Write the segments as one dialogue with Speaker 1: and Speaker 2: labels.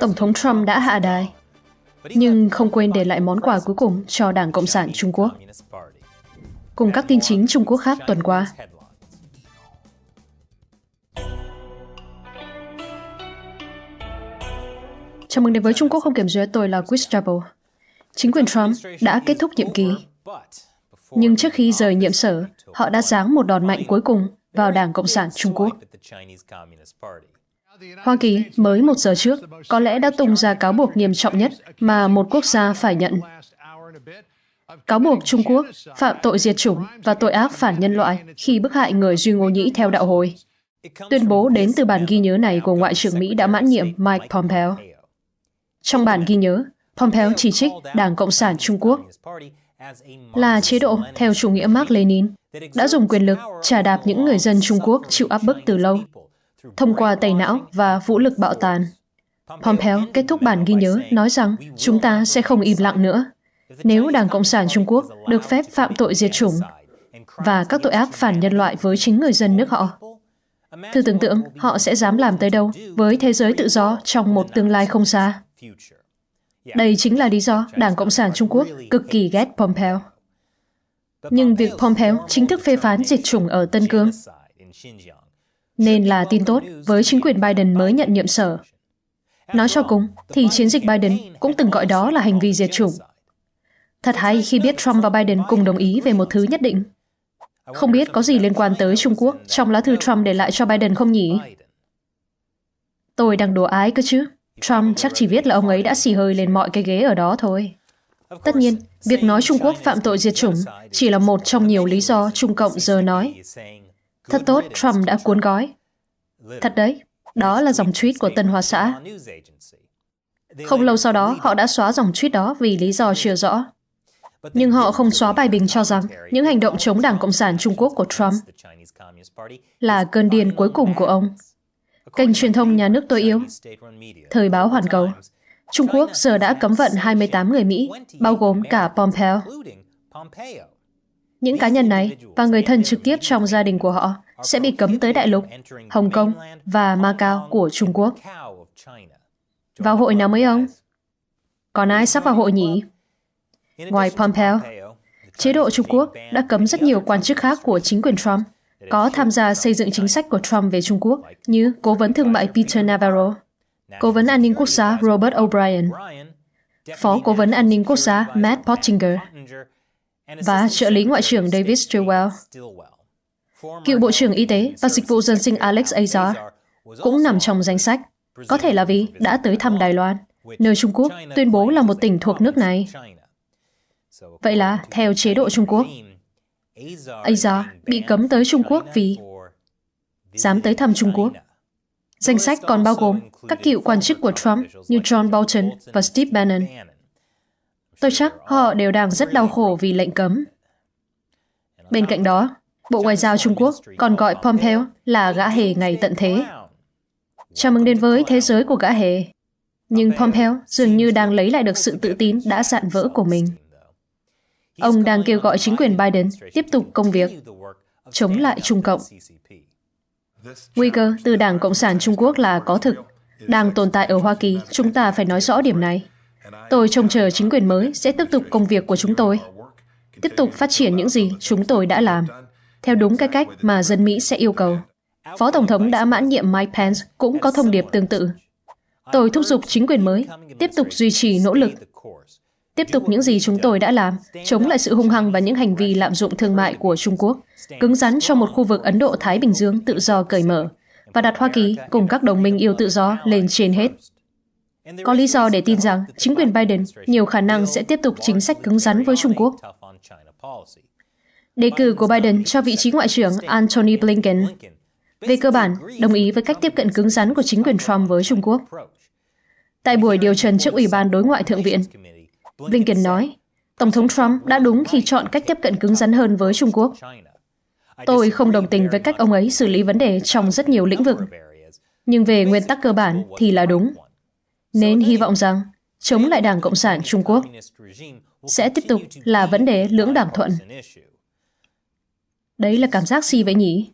Speaker 1: Tổng thống Trump đã hạ đài, nhưng không quên để lại món quà cuối cùng cho Đảng Cộng sản Trung Quốc. Cùng các tin chính Trung Quốc khác tuần qua. Chào mừng đến với Trung Quốc không kiểm duyệt, tôi là Chris Chappell. Chính quyền Trump đã kết thúc nhiệm kỳ, nhưng trước khi rời nhiệm sở, họ đã giáng một đòn mạnh cuối cùng vào Đảng Cộng sản Trung Quốc. Hoa Kỳ mới một giờ trước có lẽ đã tung ra cáo buộc nghiêm trọng nhất mà một quốc gia phải nhận. Cáo buộc Trung Quốc phạm tội diệt chủng và tội ác phản nhân loại khi bức hại người Duy Ngô Nhĩ theo đạo hồi. Tuyên bố đến từ bản ghi nhớ này của Ngoại trưởng Mỹ đã mãn nhiệm Mike Pompeo. Trong bản ghi nhớ, Pompeo chỉ trích Đảng Cộng sản Trung Quốc là chế độ theo chủ nghĩa Mark Lenin đã dùng quyền lực trả đạp những người dân Trung Quốc chịu áp bức từ lâu thông qua tẩy não và vũ lực bạo tàn. Pompeo kết thúc bản ghi nhớ nói rằng chúng ta sẽ không im lặng nữa. Nếu Đảng Cộng sản Trung Quốc được phép phạm tội diệt chủng và các tội ác phản nhân loại với chính người dân nước họ, thử tưởng tượng họ sẽ dám làm tới đâu với thế giới tự do trong một tương lai không xa. Đây chính là lý do Đảng Cộng sản Trung Quốc cực kỳ ghét Pompeo. Nhưng việc Pompeo chính thức phê phán diệt chủng ở Tân Cương nên là tin tốt với chính quyền Biden mới nhận nhiệm sở. Nói cho cùng, thì chiến dịch Biden cũng từng gọi đó là hành vi diệt chủng. Thật hay khi biết Trump và Biden cùng đồng ý về một thứ nhất định. Không biết có gì liên quan tới Trung Quốc trong lá thư Trump để lại cho Biden không nhỉ? Tôi đang đùa ái cơ chứ. Trump chắc chỉ biết là ông ấy đã xì hơi lên mọi cái ghế ở đó thôi. Tất nhiên, việc nói Trung Quốc phạm tội diệt chủng chỉ là một trong nhiều lý do Trung Cộng giờ nói. Thật tốt, Trump đã cuốn gói. Thật đấy, đó là dòng tweet của Tân Hoa Xã. Không lâu sau đó, họ đã xóa dòng tweet đó vì lý do chưa rõ. Nhưng họ không xóa bài bình cho rằng những hành động chống Đảng Cộng sản Trung Quốc của Trump là cơn điên cuối cùng của ông. Kênh truyền thông nhà nước tôi yêu, Thời báo Hoàn Cầu, Trung Quốc giờ đã cấm vận 28 người Mỹ, bao gồm cả Pompeo. Những cá nhân này và người thân trực tiếp trong gia đình của họ sẽ bị cấm tới đại lục, Hồng Kông và Macau của Trung Quốc. Vào hội nào mới ông? Còn ai sắp vào hội nhỉ? Ngoài Pompeo, chế độ Trung Quốc đã cấm rất nhiều quan chức khác của chính quyền Trump có tham gia xây dựng chính sách của Trump về Trung Quốc như Cố vấn Thương mại Peter Navarro, Cố vấn An ninh Quốc gia Robert O'Brien, Phó Cố vấn An ninh Quốc gia Matt Pottinger và trợ lý Ngoại trưởng David Stilwell. Cựu Bộ trưởng Y tế và Dịch vụ Dân sinh Alex Azar cũng nằm trong danh sách, có thể là vì đã tới thăm Đài Loan, nơi Trung Quốc tuyên bố là một tỉnh thuộc nước này. Vậy là, theo chế độ Trung Quốc, Azar bị cấm tới Trung Quốc vì dám tới thăm Trung Quốc. Danh sách còn bao gồm các cựu quan chức của Trump như John Bolton và Steve Bannon. Tôi chắc họ đều đang rất đau khổ vì lệnh cấm. Bên cạnh đó, Bộ Ngoại giao Trung Quốc còn gọi Pompeo là gã hề ngày tận thế. Chào mừng đến với thế giới của gã hề. Nhưng Pompeo dường như đang lấy lại được sự tự tin đã dạn vỡ của mình. Ông đang kêu gọi chính quyền Biden tiếp tục công việc chống lại Trung Cộng. Nguy cơ từ Đảng Cộng sản Trung Quốc là có thực, đang tồn tại ở Hoa Kỳ, chúng ta phải nói rõ điểm này. Tôi trông chờ chính quyền mới sẽ tiếp tục công việc của chúng tôi, tiếp tục phát triển những gì chúng tôi đã làm, theo đúng cái cách mà dân Mỹ sẽ yêu cầu. Phó Tổng thống đã mãn nhiệm Mike Pence cũng có thông điệp tương tự. Tôi thúc giục chính quyền mới tiếp tục duy trì nỗ lực tiếp tục những gì chúng tôi đã làm, chống lại sự hung hăng và những hành vi lạm dụng thương mại của Trung Quốc, cứng rắn trong một khu vực Ấn Độ-Thái Bình Dương tự do cởi mở, và đặt Hoa Kỳ cùng các đồng minh yêu tự do lên trên hết. Có lý do để tin rằng chính quyền Biden nhiều khả năng sẽ tiếp tục chính sách cứng rắn với Trung Quốc. Đề cử của Biden cho vị trí Ngoại trưởng Antony Blinken về cơ bản đồng ý với cách tiếp cận cứng rắn của chính quyền Trump với Trung Quốc. Tại buổi điều trần trước Ủy ban Đối ngoại Thượng viện, Blinken nói, Tổng thống Trump đã đúng khi chọn cách tiếp cận cứng rắn hơn với Trung Quốc. Tôi không đồng tình với cách ông ấy xử lý vấn đề trong rất nhiều lĩnh vực, nhưng về nguyên tắc cơ bản thì là đúng. Nên hy vọng rằng chống lại Đảng Cộng sản Trung Quốc sẽ tiếp tục là vấn đề lưỡng đảng thuận. Đấy là cảm giác gì vậy nhỉ?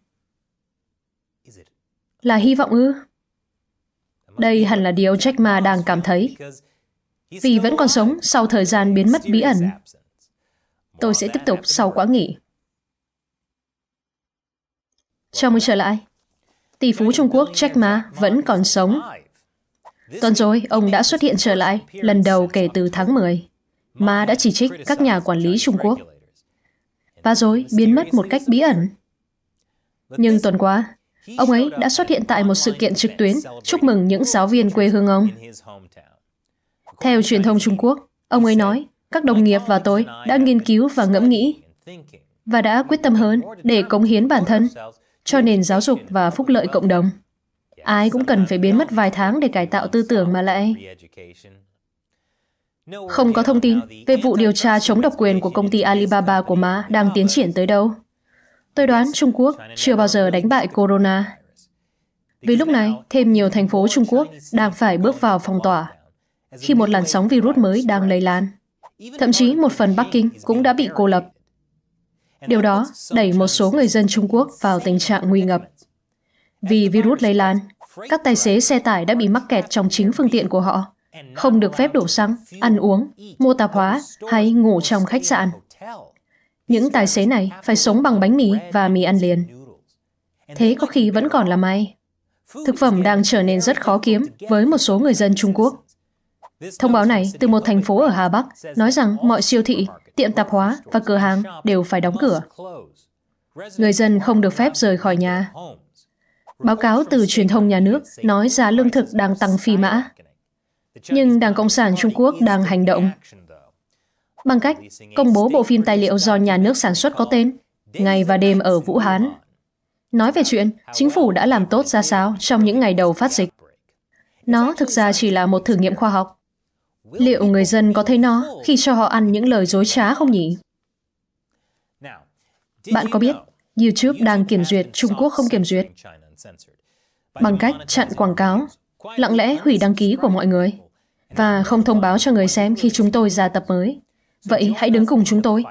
Speaker 1: Là hy vọng ư? Đây hẳn là điều Jack Ma đang cảm thấy. Vì vẫn còn sống sau thời gian biến mất bí ẩn. Tôi sẽ tiếp tục sau quá nghỉ. Chào mừng trở lại. Tỷ phú Trung Quốc Jack Ma vẫn còn sống. Tuần rồi, ông đã xuất hiện trở lại, lần đầu kể từ tháng 10. Ma đã chỉ trích các nhà quản lý Trung Quốc. Và rồi biến mất một cách bí ẩn. Nhưng tuần qua, ông ấy đã xuất hiện tại một sự kiện trực tuyến chúc mừng những giáo viên quê hương ông. Theo truyền thông Trung Quốc, ông ấy nói, các đồng nghiệp và tôi đã nghiên cứu và ngẫm nghĩ và đã quyết tâm hơn để cống hiến bản thân cho nền giáo dục và phúc lợi cộng đồng. Ai cũng cần phải biến mất vài tháng để cải tạo tư tưởng mà lại. Không có thông tin về vụ điều tra chống độc quyền của công ty Alibaba của Ma đang tiến triển tới đâu. Tôi đoán Trung Quốc chưa bao giờ đánh bại Corona. Vì lúc này, thêm nhiều thành phố Trung Quốc đang phải bước vào phong tỏa khi một làn sóng virus mới đang lây lan. Thậm chí một phần Bắc Kinh cũng đã bị cô lập. Điều đó đẩy một số người dân Trung Quốc vào tình trạng nguy ngập. Vì virus lây lan, các tài xế xe tải đã bị mắc kẹt trong chính phương tiện của họ, không được phép đổ xăng, ăn uống, mua tạp hóa hay ngủ trong khách sạn. Những tài xế này phải sống bằng bánh mì và mì ăn liền. Thế có khi vẫn còn là may. Thực phẩm đang trở nên rất khó kiếm với một số người dân Trung Quốc. Thông báo này từ một thành phố ở Hà Bắc nói rằng mọi siêu thị, tiệm tạp hóa và cửa hàng đều phải đóng cửa. Người dân không được phép rời khỏi nhà. Báo cáo từ truyền thông nhà nước nói giá lương thực đang tăng phi mã. Nhưng Đảng Cộng sản Trung Quốc đang hành động bằng cách công bố bộ phim tài liệu do nhà nước sản xuất có tên Ngày và đêm ở Vũ Hán. Nói về chuyện chính phủ đã làm tốt ra sao trong những ngày đầu phát dịch. Nó thực ra chỉ là một thử nghiệm khoa học. Liệu người dân có thấy nó khi cho họ ăn những lời dối trá không nhỉ? Bạn có biết YouTube đang kiểm duyệt Trung Quốc không kiểm duyệt? Bằng cách chặn quảng cáo, lặng lẽ hủy đăng ký của mọi người và không thông báo cho người xem khi chúng tôi ra tập mới. Vậy hãy đứng cùng chúng tôi.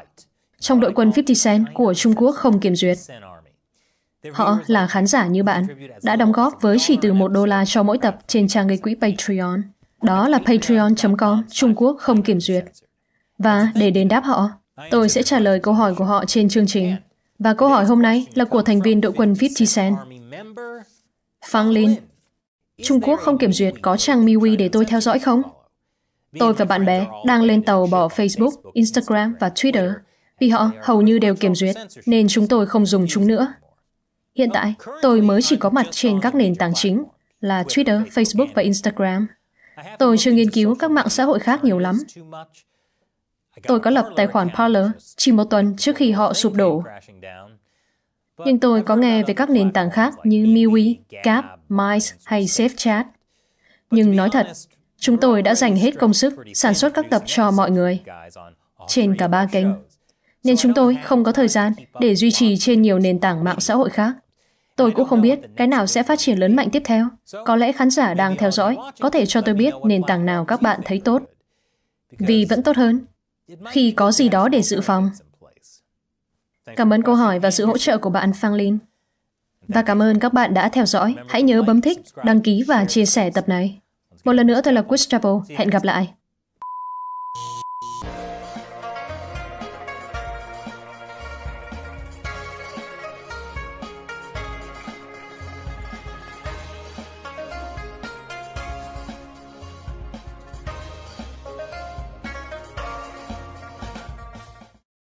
Speaker 1: Trong đội quân 50 Cent của Trung Quốc không kiểm duyệt. Họ là khán giả như bạn, đã đóng góp với chỉ từ một đô la cho mỗi tập trên trang gây quỹ Patreon. Đó là patreon.com Trung Quốc không kiểm duyệt. Và để đền đáp họ, tôi sẽ trả lời câu hỏi của họ trên chương trình. Và câu hỏi hôm nay là của thành viên đội quân 50 Cent. Phang Linh, Trung Quốc không kiểm duyệt có trang MiWi để tôi theo dõi không? Tôi và bạn bè đang lên tàu bỏ Facebook, Instagram và Twitter vì họ hầu như đều kiểm duyệt, nên chúng tôi không dùng chúng nữa. Hiện tại, tôi mới chỉ có mặt trên các nền tảng chính là Twitter, Facebook và Instagram. Tôi chưa nghiên cứu các mạng xã hội khác nhiều lắm. Tôi có lập tài khoản Parler chỉ một tuần trước khi họ sụp đổ. Nhưng tôi có nghe về các nền tảng khác như MeWe, Gap, Mice hay SafeChat. Nhưng nói thật, Chúng tôi đã dành hết công sức sản xuất các tập cho mọi người trên cả ba kênh, nên chúng tôi không có thời gian để duy trì trên nhiều nền tảng mạng xã hội khác. Tôi cũng không biết cái nào sẽ phát triển lớn mạnh tiếp theo. Có lẽ khán giả đang theo dõi có thể cho tôi biết nền tảng nào các bạn thấy tốt. Vì vẫn tốt hơn khi có gì đó để dự phòng. Cảm ơn câu hỏi và sự hỗ trợ của bạn Phang Linh. Và cảm ơn các bạn đã theo dõi. Hãy nhớ bấm thích, đăng ký và chia sẻ tập này. Một lần nữa tôi là Gustavo. Hẹn gặp lại.